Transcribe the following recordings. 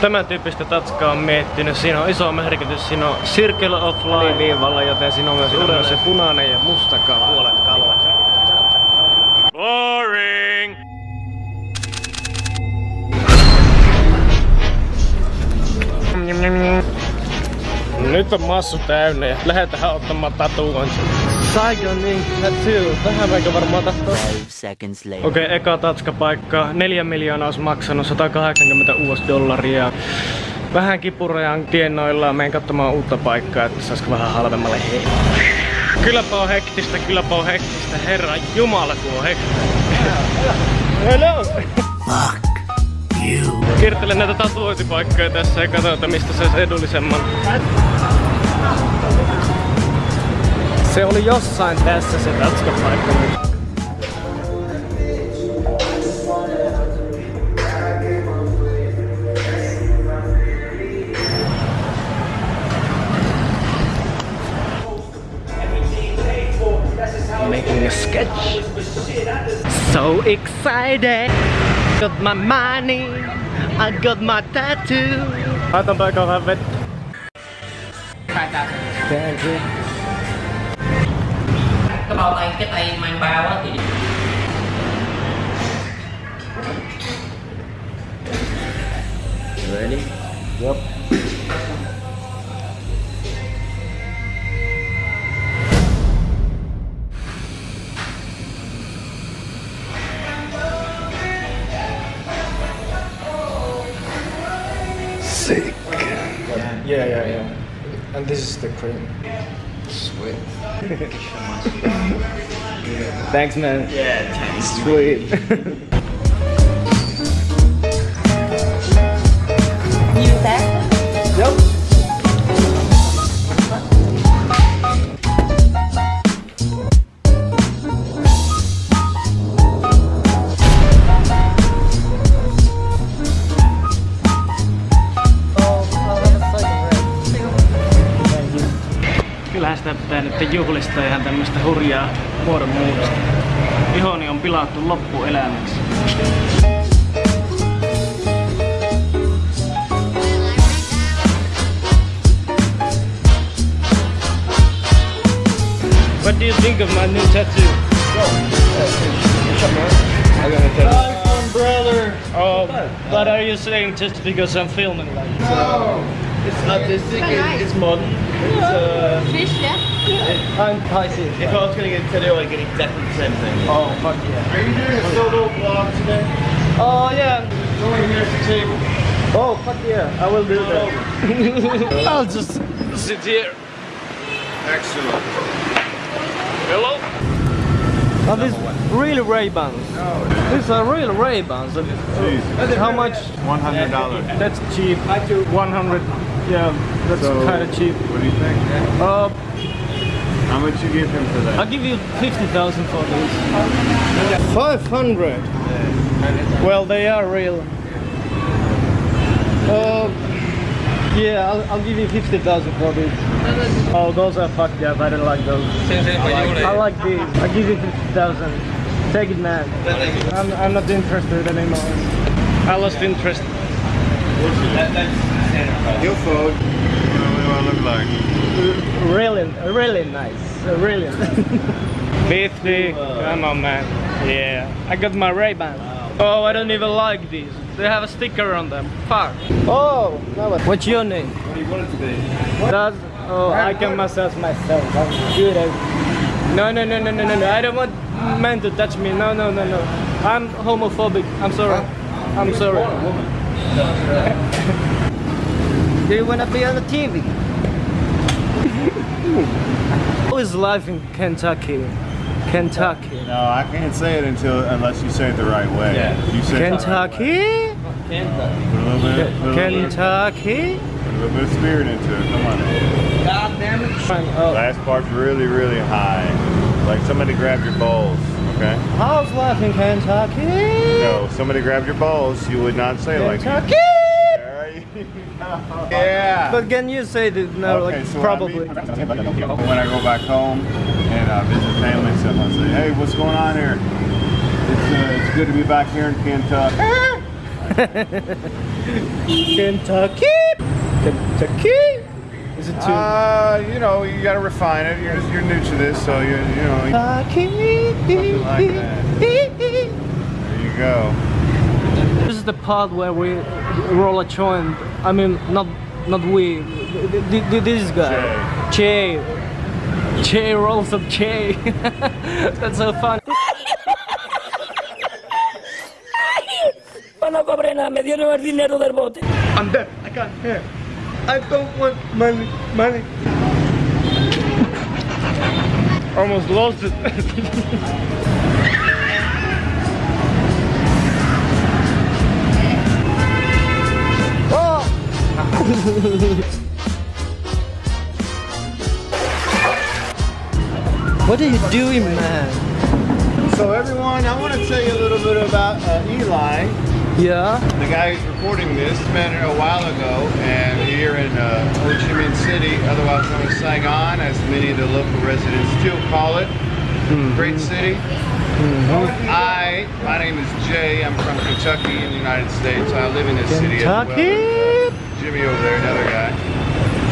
Tämän tyyppistä tatskaa on miettinyt. Siinä on iso merkitys. Siinä on Circle of Life viivalla, joten siinä on myös, siinä myös se punainen ja musta kala. Puolet kalaa. Boring! Nyt on massu täynnä ja lähdetään ottamaan tatuointi. Saigonin tattoo. Vähän aika varmaan tahtoa. Five seconds later. Okei, okay, eka tatskapaikka. 4 miljoonaa olisi maksanut 180 US dollaria. Vähän kipurajan tiennoilla menen katsomaan uutta paikkaa, että saisiko vähän halvemmalle hei. Kylläpä on hektistä, kylläpä on hektistä. Herra Jumala, kun on hektistä. Hello! Fuck you. Kiertelen näitä tatuointipaikkoja tässä ja katsotaan mistä saisi edullisemman. Se oli jossain tässä se tatskapaikka. Making a sketch. So excited! Got my money, I got my tattoo. Laitan paikalla vettä. Thank you. Cái bao tay cái tay mang bao á thì Ready? Yep. Sick. Yeah, yeah, yeah. And this is the cream. Sweet. Thanks, man. Yeah, thanks. Sweet. You there? Nyt juhlistaa ihan tämmöstä hurjaa muodonmuutosta. Ihoni on pilattu loppuelämäksi. What do you think of my new tattoo? You. brother. Oh, but are you saying just because I'm filming like? It's artistic, it, it's modern. It's, uh, Fish, yeah? I'm Pisces. if I was going to get a tattoo, I'd get exactly the same thing. Oh fuck yeah. Are you doing a solo vlog today? Oh yeah. Going here to table. Oh fuck yeah, I will do that. I'll just sit here. Excellent. Hello. Oh, these real Ray-Bans. These are real Ray-Bans. How much? One hundred dollars. That's cheap. 100. Yeah, that's kind of cheap. What do you think? Uh, How much you give him for that? I'll give you 50,000 for this. 500? Well, they are real. Uh, yeah, I'll, I'll give you 50,000 for this. Oh, those are fucked up. I don't like those. I like these. I'll give you 50,000. Take it, man. I'm, I'm not interested anymore. I lost interest. Your phone. What do I look like? Really, really nice. Really. 50. Come on, man. Yeah. I got my Ray-Ban. Oh, I don't even like these. They have a sticker on them. Fuck. Oh, what's your name? What do you want it to be? Does, oh, I can massage myself. I'm good at No, no, no, no, no, no, no. I don't want men to touch me. No, no, no, no. I'm homophobic. I'm sorry. I'm sorry. Do you want to be on the TV? How is life in Kentucky? Kentucky. No, I can't say it until unless you say it the right way. Yeah. You say it the right way. Kentucky? Put a little bit, put a little bit, Kentucky? put a little bit of spirit into it. Come on. God damn it. Oh. Last part's really, really high. Like somebody grabbed your balls. Okay. How's life in Kentucky? No, somebody grabbed your balls. You would not say it like Kentucky? There you go. Yeah. But can you say that no, Okay, like so probably? When I go back home and uh, visit family and stuff, I say, "Hey, what's going on here? It's, uh, it's good to be back here in Kentucky." Kentucky! Kentucky! Is it too? Uh, you know, you gotta refine it. You're, you're new to this, so you you know, something like. There you go. This is the part where we roll a joint. I mean, not not we. th- th- th- This guy. Che. Che rolls up Che. That's so fun. No cobré nada, me dieron el dinero del bote. I'm dead. I can't hear. I don't want money. Money. Almost lost it. what are you doing, man? So everyone, I want to tell you a little bit about uh, Eli. Yeah. The guy who's recording this met a while ago, and here in uh, Ho Chi Minh City, otherwise known as Saigon, as many of the local residents still call it. Great city. I, my name is Jay. I'm from Kentucky in the United States. I live in this city as well. Kentucky. Jimmy over there, another guy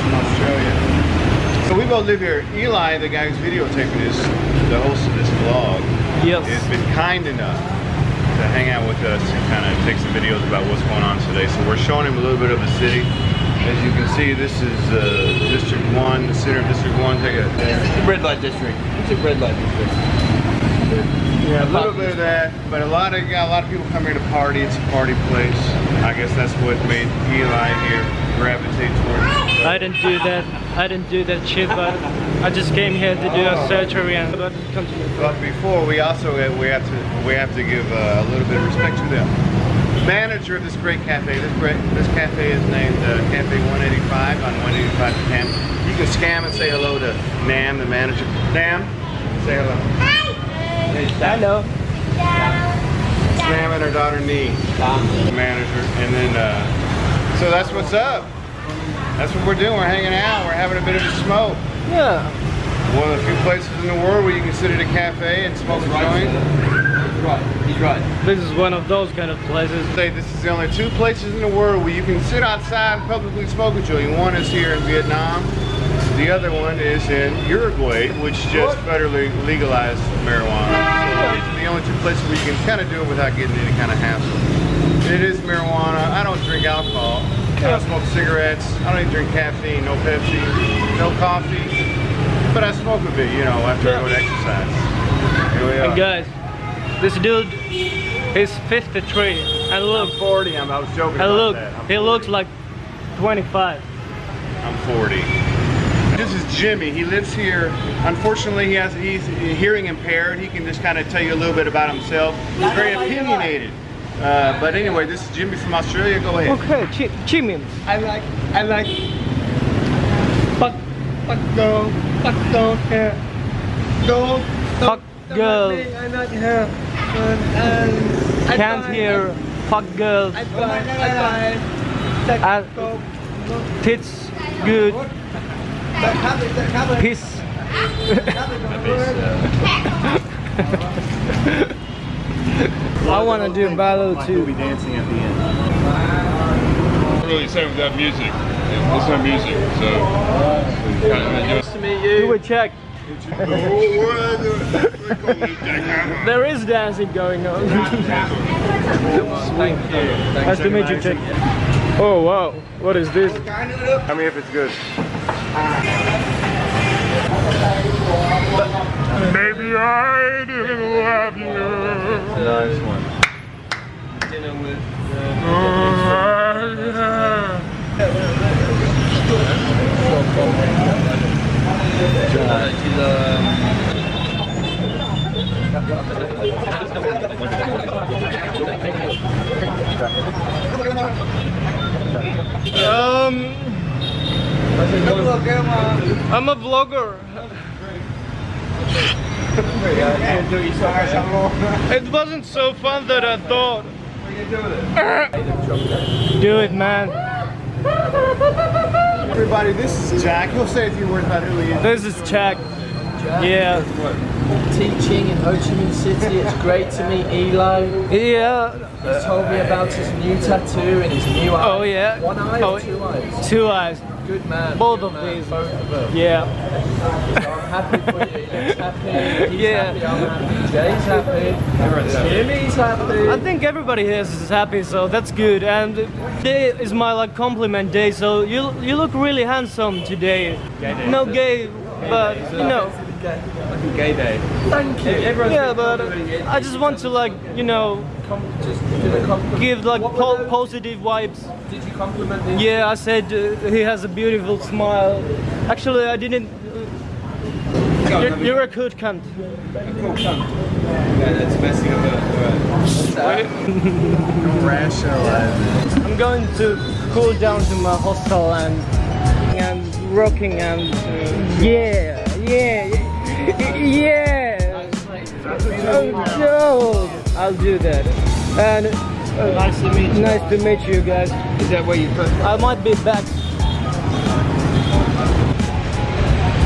from Australia. So we both live here. Eli, the guy who's videotaping this, the host of this vlog, Yes. has been kind enough to hang out with us and kind of take some videos about what's going on today. So we're showing him a little bit of the city. As you can see, this is uh, District 1, the center of District 1. Take a, Red light district. It's a red light district. A little bit of that, but a lot of yeah, a lot of people come here to party. It's a party place. I guess that's what made Eli here gravitate towards. I didn't do that. I didn't do that shit, but I just came here to do a surgery and but continue. But before we also we have to we have to give uh, a little bit of respect to them. the manager of this great cafe. This great this cafe is named uh, Cafe 185 on 185 Cam. You can scam and say hello to Nam, the manager. Nam, say hello. Hello. Nam and her daughter Nee, the manager, and then uh, so that's what's up. That's what we're doing. We're hanging out. We're having a bit of a smoke. Yeah. One of the few places in the world where you can sit at a cafe and smoke a joint. He's right. He's right. This is one of those kind of places. say this is the only two places in the world where you can sit outside and publicly smoke a joint. One is here in Vietnam. The other one is in Uruguay, which just federally legalized marijuana. So these are the only two places where you can kind of do it without getting any kind of hassle. It is marijuana. I don't drink alcohol. I don't smoke cigarettes. I don't even drink caffeine. No Pepsi. No coffee. But I smoke a bit, you know, after I go to exercise. Here we are. And guys, this dude is 53 and look, I'm 40. I'm, I was joking and about look, that. I'm he 40. looks like 25. I'm 40. This is Jimmy. He lives here. Unfortunately, he has he's hearing impaired. He can just kind of tell you a little bit about himself. He's very opinionated. Uh, but anyway, this is Jimmy from Australia. Go ahead. Okay, Chi Chimin. I like. I like. Fuck. Fuck girl. Fuck girl. Hair. Girl. Fuck girl. I like her. And, and Can't buy- hear fuck girls. I buy. I buy. Sex And- Tits good. That habit. That habit. Piss. I want to do battle too. We'll be dancing at the end. really same with that music. It's no music, so kind of, you know, Nice to meet Do you. a check. There is dancing going on. Thank you. nice to meet you, check. Oh wow, what is this? Tell me if it's good. Maybe I didn't love you. Nice one. Dinner with. Uh, um. I'm a vlogger. It wasn't so fun that I thought. Do it, man. Everybody, this is Jack. He'll say a few words about who he is. This is Jack. Yeah. Teaching in Ho Chi Minh City. It's great to meet Elo. Yeah. He's told me about his new tattoo and his new eye. Oh, yeah. One eye Oh, or two eyes? Two eyes. Good man. Both good of man, these. Both of them. Yeah. So I'm happy for you. He looks happy. He's Yeah. happy. I'm happy. Jay's happy. Jimmy's happy. I think everybody here is happy, so that's good. And today is my like compliment day, so you you look really handsome today. No gay, but you know. Gay day. Thank you. Everyone's Yeah, but I just want to like you know Com- just did a give like po the- positive vibes. Did you compliment the Yeah, I said uh, he has a beautiful smile. Actually, I didn't. You're, you're a good cunt. cool cunt? Yeah, that's messing up I'm going to cool down to my hostel and and rocking and uh, yeah, yeah, yeah. Oh, no, I'll do that. And uh, Nice to meet you. nice to meet you guys. Is that where you put? I might be back.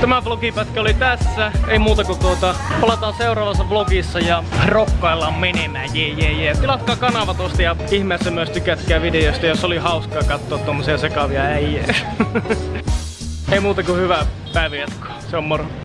Tämä vlogipätkä oli tässä. Ei muuta kuin tuota. Palataan seuraavassa vlogissa ja rokkaillaan menemään. Jee, jee, jee. Tilatkaa kanava tosta ja ihmeessä myös tykätkää videosta, jos oli hauskaa katsoa tommosia sekavia äijä. Ei muuta kuin hyvää päivänjatkoa. Se on moro.